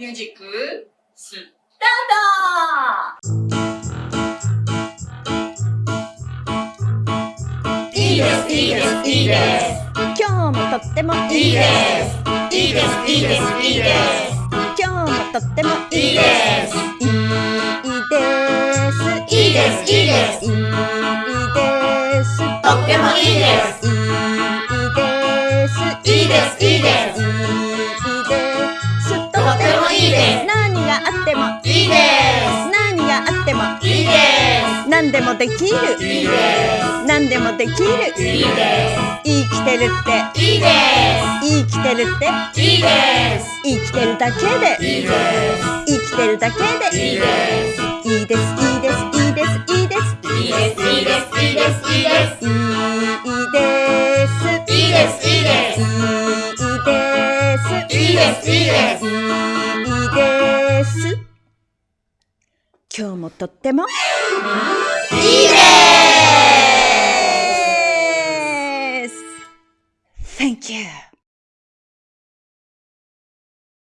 ミュージック、スタートいいです、いいです、いいです。今日もとってもいいです。いいです、いいです、いいです。今日もとってもいいです。いいです。いいです、いいです。いいです。とってもいいです。いいです。いいです、いいです。ってもいいです。何があってもいいです。何でもできる。いいです。何でもできる。いいです。生きてるって。いいです。生きてるって。いいです。生きてるだけで。いいです。生きてるだけで。いいです。いいです。いいです。いいです。いいです。いいです。いいです。いいです。いいです。いいです。いいです。いいです。いいです。いいです。いいです今日もとってもいいです Thank you.